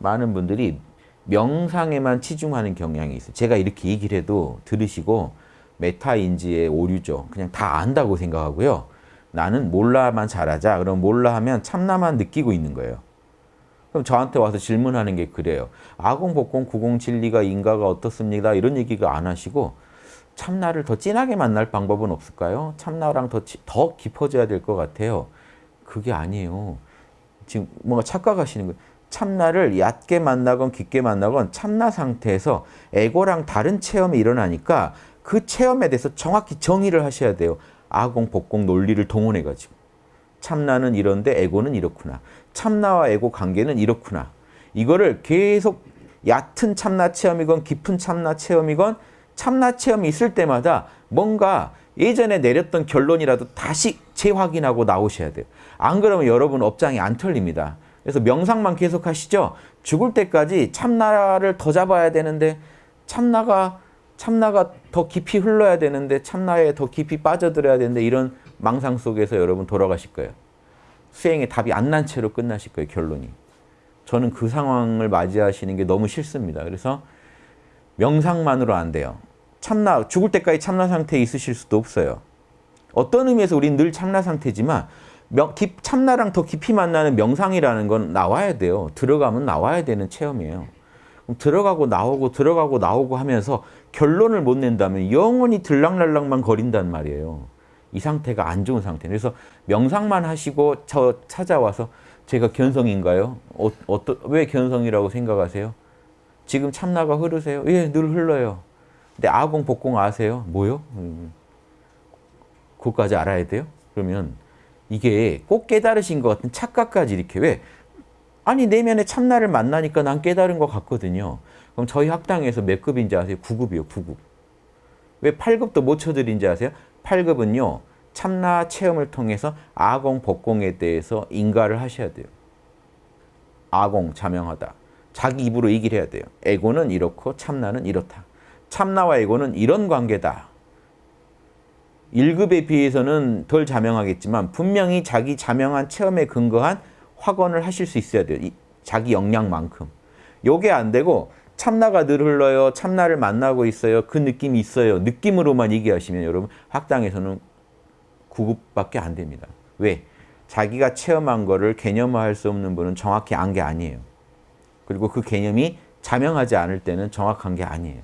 많은 분들이 명상에만 치중하는 경향이 있어요. 제가 이렇게 얘기를 해도 들으시고 메타인지의 오류죠. 그냥 다 안다고 생각하고요. 나는 몰라만 잘하자. 그럼 몰라 하면 참나만 느끼고 있는 거예요. 그럼 저한테 와서 질문하는 게 그래요. 아공, 복공, 구공, 진리가 인가가 어떻습니까? 이런 얘기가 안 하시고 참나를 더 진하게 만날 방법은 없을까요? 참나랑 더, 더 깊어져야 될 것 같아요. 그게 아니에요. 지금 뭔가 착각하시는 거예요. 참나를 얕게 만나건 깊게 만나건 참나 상태에서 에고랑 다른 체험이 일어나니까 그 체험에 대해서 정확히 정의를 하셔야 돼요. 아공, 복공 논리를 동원해가지고. 참나는 이런데 에고는 이렇구나. 참나와 에고 관계는 이렇구나. 이거를 계속 얕은 참나 체험이건 깊은 참나 체험이건 참나 체험이 있을 때마다 뭔가 예전에 내렸던 결론이라도 다시 재확인하고 나오셔야 돼요. 안 그러면 여러분 업장이 안 털립니다. 그래서 명상만 계속 하시죠. 죽을 때까지 참나를 더 잡아야 되는데 참나가 참나가 더 깊이 흘러야 되는데 참나에 더 깊이 빠져들어야 되는데 이런 망상 속에서 여러분 돌아가실 거예요. 수행의 답이 안 난 채로 끝나실 거예요. 결론이. 저는 그 상황을 맞이하시는 게 너무 싫습니다. 그래서 명상만으로 안 돼요. 참나 죽을 때까지 참나 상태에 있으실 수도 없어요. 어떤 의미에서 우리는 늘 참나 상태지만 명, 깊, 참나랑 더 깊이 만나는 명상이라는 건 나와야 돼요. 들어가면 나와야 되는 체험이에요. 들어가고 나오고 들어가고 나오고 하면서 결론을 못 낸다면 영원히 들락날락만 거린단 말이에요. 이 상태가 안 좋은 상태. 그래서 명상만 하시고 저 찾아와서 제가 견성인가요? 어, 어떠, 왜 견성이라고 생각하세요? 지금 참나가 흐르세요? 예, 늘 흘러요. 근데 아공, 복공 아세요? 뭐요? 음, 그것까지 알아야 돼요? 그러면 이게 꼭 깨달으신 것 같은 착각까지 이렇게 왜? 아니 내면에 참나를 만나니까 난 깨달은 것 같거든요. 그럼 저희 학당에서 몇 급인지 아세요? 9급이요. 9급. 왜 8급도 못 쳐드린지 아세요? 8급은요. 참나 체험을 통해서 아공, 복공에 대해서 인가를 하셔야 돼요. 아공, 자명하다. 자기 입으로 얘기를 해야 돼요. 에고는 이렇고 참나는 이렇다. 참나와 에고는 이런 관계다. 1급에 비해서는 덜 자명하겠지만 분명히 자기 자명한 체험에 근거한 확언을 하실 수 있어야 돼요. 이, 자기 역량만큼. 요게 안 되고 참나가 늘 흘러요. 참나를 만나고 있어요. 그 느낌이 있어요. 느낌으로만 얘기하시면 여러분 학당에서는 9급밖에 안 됩니다. 왜? 자기가 체험한 거를 개념화할 수 없는 분은 정확히 안 게 아니에요. 그리고 그 개념이 자명하지 않을 때는 정확한 게 아니에요.